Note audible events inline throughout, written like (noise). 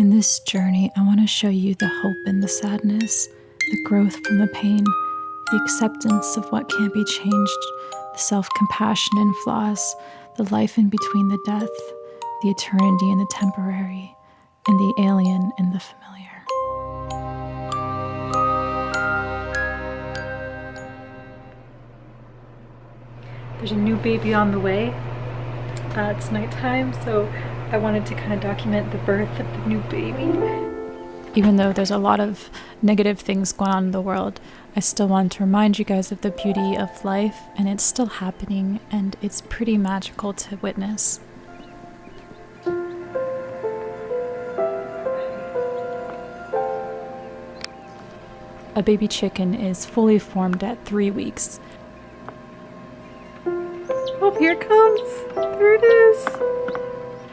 In this journey, I want to show you the hope in the sadness, the growth from the pain, the acceptance of what can't be changed, the self compassion in flaws, the life in between the death, the eternity in the temporary, and the alien in the familiar. There's a new baby on the way. Uh, it's nighttime, so I wanted to kind of document the birth of the new baby. Even though there's a lot of negative things going on in the world, I still want to remind you guys of the beauty of life, and it's still happening, and it's pretty magical to witness. A baby chicken is fully formed at three weeks. Oh, here it comes! There it is!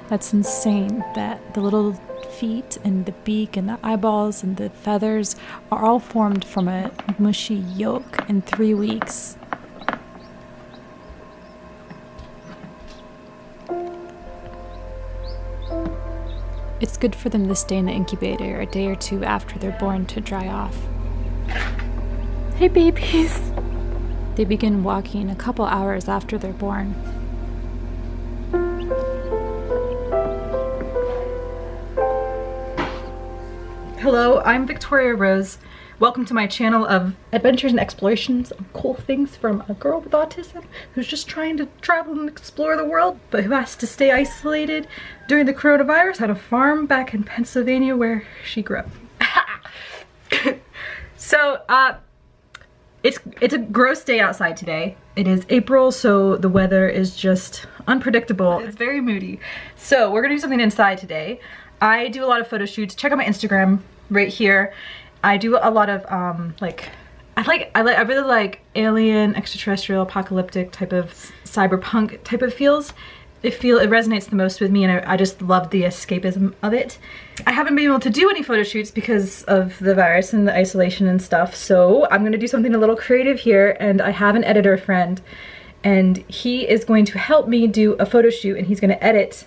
That's insane that the little feet and the beak and the eyeballs and the feathers are all formed from a mushy yolk in three weeks. It's good for them to stay in the incubator a day or two after they're born to dry off. Hey babies! They begin walking a couple hours after they're born. Hello, I'm Victoria Rose. Welcome to my channel of adventures and explorations of cool things from a girl with autism who's just trying to travel and explore the world, but who has to stay isolated during the coronavirus at a farm back in Pennsylvania where she grew up. (coughs) so, uh, it's, it's a gross day outside today. It is April, so the weather is just unpredictable. It's very moody. So we're gonna do something inside today. I do a lot of photo shoots. Check out my Instagram right here. I do a lot of um, like I like I like I really like alien, extraterrestrial, apocalyptic type of cyberpunk type of feels. It feel it resonates the most with me and I, I just love the escapism of it. I haven't been able to do any photo shoots because of the virus and the isolation and stuff so I'm gonna do something a little creative here and I have an editor friend and he is going to help me do a photo shoot and he's gonna edit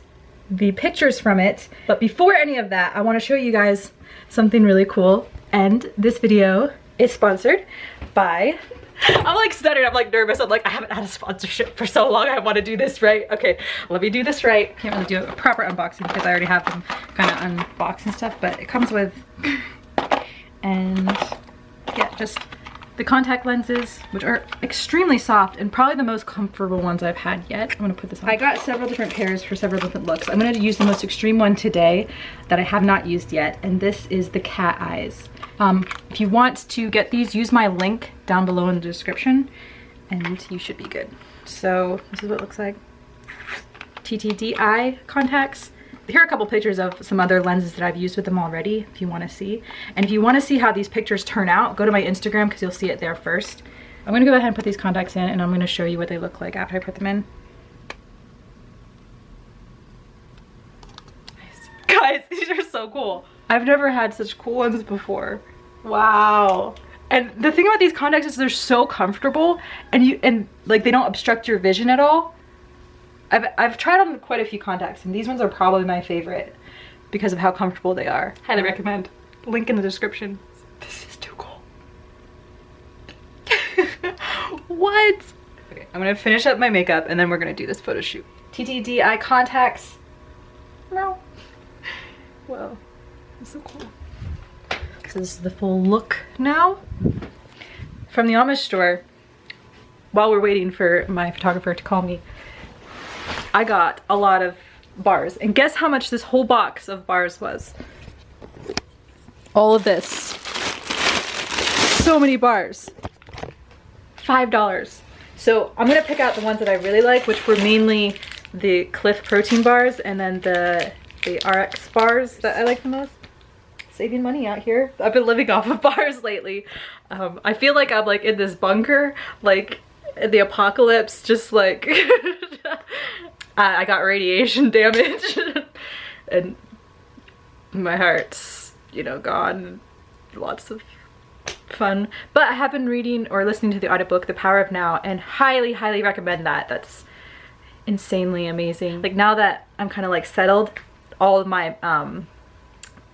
the pictures from it. But before any of that I want to show you guys something really cool. And this video is sponsored by (laughs) I'm like stuttering, I'm like nervous. I'm like, I haven't had a sponsorship for so long. I want to do this right. Okay, let me do this right. Can't really do a proper unboxing because I already have them kind of unboxed and stuff, but it comes with, (laughs) and yeah, just the contact lenses, which are extremely soft and probably the most comfortable ones I've had yet. I'm gonna put this on. I got several different pairs for several different looks. I'm gonna use the most extreme one today that I have not used yet, and this is the cat eyes. Um, if you want to get these, use my link down below in the description, and you should be good. So this is what it looks like. TTDeye contacts here are a couple pictures of some other lenses that I've used with them already if you want to see. And if you want to see how these pictures turn out, go to my Instagram because you'll see it there first. I'm going to go ahead and put these contacts in and I'm going to show you what they look like after I put them in. (laughs) Guys, these are so cool. I've never had such cool ones before. Wow. And the thing about these contacts is they're so comfortable and you and like they don't obstruct your vision at all. I've, I've tried on quite a few contacts and these ones are probably my favorite because of how comfortable they are. Highly recommend. Link in the description. This is too cool. (laughs) what? Okay, I'm gonna finish up my makeup and then we're gonna do this photo shoot. TTDeye contacts. No. Well, this is so cool. So this is the full look now. From the Amish store, while we're waiting for my photographer to call me, I got a lot of bars. And guess how much this whole box of bars was? All of this. So many bars. $5. So I'm gonna pick out the ones that I really like, which were mainly the Clif protein bars and then the, the RX bars that I like the most. Saving money out here. I've been living (laughs) off of bars lately. Um, I feel like I'm like in this bunker, like the apocalypse, just like (laughs) I got radiation (laughs) damage and my heart's, you know, gone. Lots of fun. But I have been reading or listening to the audiobook, The Power of Now, and highly, highly recommend that. That's insanely amazing. Like now that I'm kind of like settled, all of my um,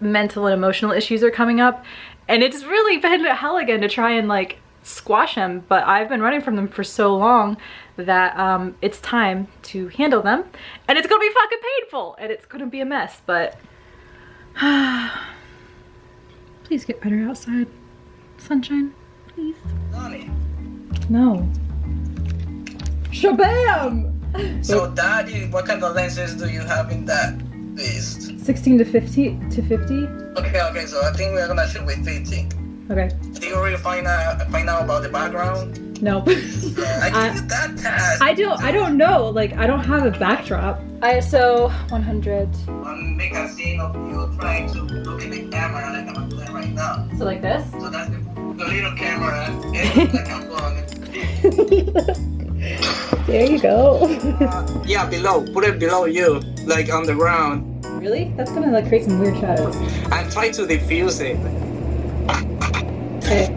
mental and emotional issues are coming up and it's really been hell again to try and like squash them but I've been running from them for so long that um, it's time to handle them. And it's gonna be fucking painful and it's gonna be a mess but (sighs) please get better outside. Sunshine please. No. Shabam! So daddy what kind of lenses do you have in that beast 16 to 50 to 50 okay okay so I think we're gonna shoot with 50 okay did you already find out find out about the background no. (laughs) I give you that task. I don't. I don't know. Like I don't have a backdrop. ISO 100. Um, make a scene of you trying to look at the camera like I'm doing right now. So like this. So that's the, the little camera. And like I'm going. (laughs) there you go. uh, (laughs) yeah, below. Put it below you, like on the ground. Really? That's gonna like create some weird shadows. I'm trying to diffuse it. Okay.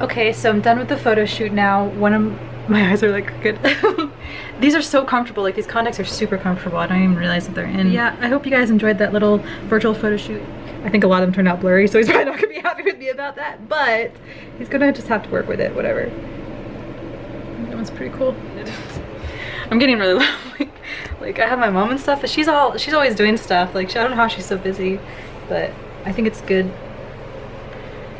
Okay, so I'm done with the photo shoot now. One of (laughs) my eyes are like good. (laughs) these are so comfortable. Like these contacts are super comfortable. I don't even realize that they're in. Yeah, I hope you guys enjoyed that little virtual photo shoot. I think a lot of them turned out blurry, so he's (laughs) probably not gonna be happy with me about that, but he's gonna just have to work with it, whatever. That was pretty cool. I'm getting really low. Like, I have my mom and stuff, but she's all she's always doing stuff. Like I don't know how she's so busy, but I think it's good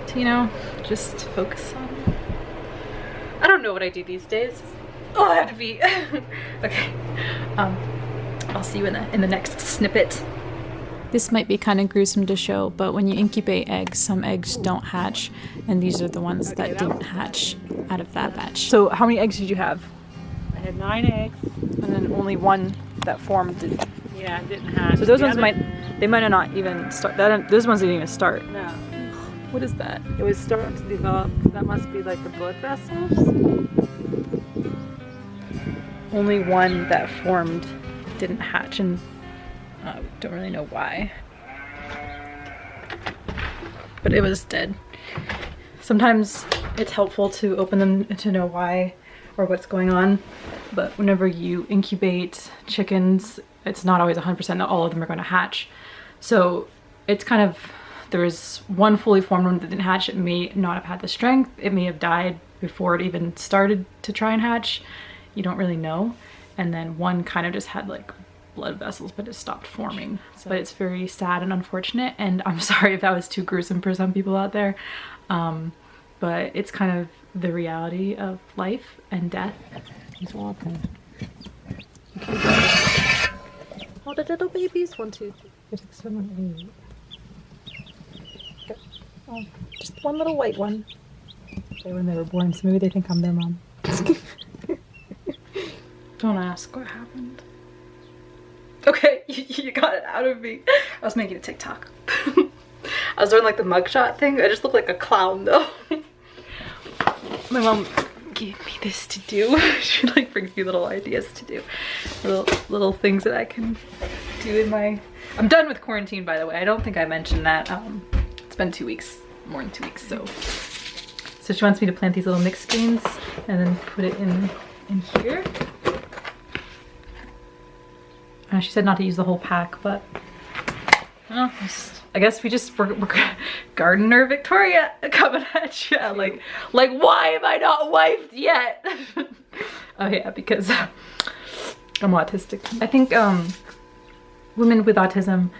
to, you know, just focus on. I don't know what I do these days. Oh, I have to be. (laughs) okay. Um, I'll see you in the in the next snippet. This might be kind of gruesome to show, but when you incubate eggs, some eggs don't hatch, and these are the ones that didn't hatch out of that batch. So how many eggs did you have? I had nine eggs. And then only one that formed. Yeah, it didn't hatch. So those The ones other- might, they might not even start. That those ones didn't even start. No, What is that? it was starting to develop. That must be like the blood vessels. Only one that formed didn't hatch, and uh, don't really know why. But it was dead. Sometimes it's helpful to open them to know why or what's going on. But whenever you incubate chickens, it's not always 100% that all of them are going to hatch. So it's kind of, there was one fully formed one that didn't hatch. It may not have had the strength. It may have died before it even started to try and hatch. You don't really know. And then one kind of just had like blood vessels, but it stopped forming. But it's very sad and unfortunate. And I'm (laughs) sorry if that was too gruesome for some people out there. Um, but it's kind of the reality of life and death. He's walking. All the little babies, one, two, three, six, seven, eight. Oh, just one little white one. They when they were born, so maybe they think I'm their mom. (laughs) Don't ask what happened. Okay, (laughs) you, you got it out of me. I was making a TikTok. (laughs) I was doing like the mugshot thing. I just look like a clown though. My mom gave me this to do. (laughs) she like brings me little ideas to do. Little little things that I can do in my I'm done with quarantine by the way. I don't think I mentioned that. Um it's been two weeks, more than two weeks, so so she wants me to plant these little mixed greens and then put it in in here. Uh, she said not to use the whole pack, but well, just- I guess we just we're, we're (laughs) gardener Victoria coming at you. Like, like why am I not wifed yet? (laughs) oh yeah, because I'm autistic. I think um, women with autism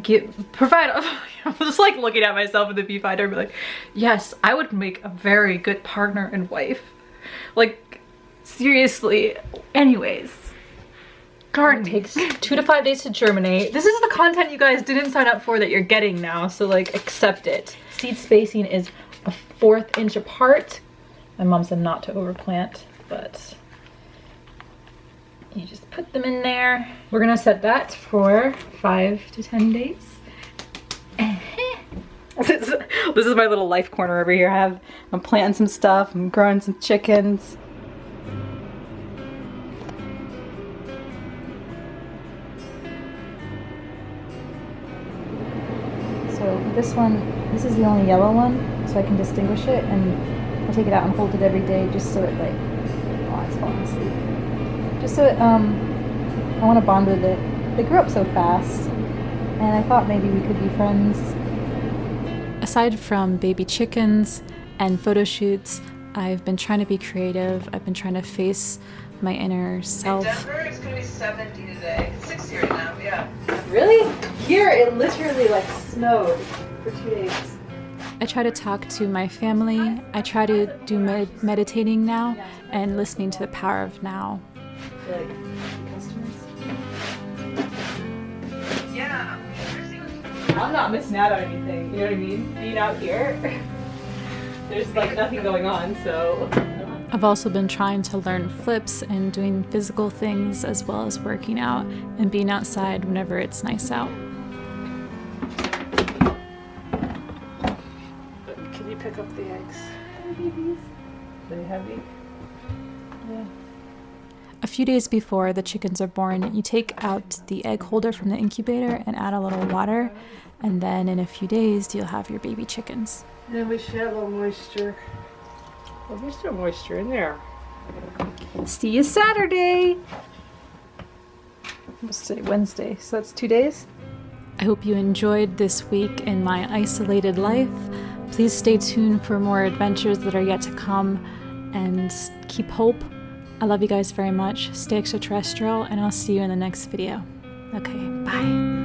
get provide. (laughs) I'm just like looking at myself in the viewfinder and be like, yes, I would make a very good partner and wife. Like, seriously. Anyways. Garden takes two to five days to germinate. This is the content you guys didn't sign up for that you're getting now, so like accept it. Seed spacing is a fourth inch apart. My mom said not to overplant, but you just put them in there. We're gonna set that for five to 10 days. (laughs) this, is, this is my little life corner over here. I have, I'm planting some stuff, I'm growing some chickens. So this one, this is the only yellow one, so I can distinguish it, and I take it out and hold it every day just so it like, oh, it's falling asleep. Just so it, um, I want to bond with it. They grew up so fast, and I thought maybe we could be friends. Aside from baby chickens and photo shoots, I've been trying to be creative. I've been trying to face my inner In self. Denver, it's gonna be 70 today. It's 60 right now, yeah. Really? Here it literally like snowed for two days. I try to talk to my family. I try to do med- meditating now and listening to the power of now. Like. Yeah. I'm not missing out on anything. You know what I mean? Being out here, (laughs) there's like nothing going on, so. I've also been trying to learn flips and doing physical things as well as working out and being outside whenever it's nice out. Can you pick up the eggs? Are They heavy. Yeah. A few days before the chickens are born, you take out the egg holder from the incubator and add a little water, and then in a few days you'll have your baby chickens. And we should have a little moisture. Well, there's still moisture in there. See you Saturday. Let's say Wednesday, so that's two days. I hope you enjoyed this week in my isolated life. Please stay tuned for more adventures that are yet to come and keep hope. I love you guys very much. Stay extraterrestrial, and I'll see you in the next video. Okay, bye.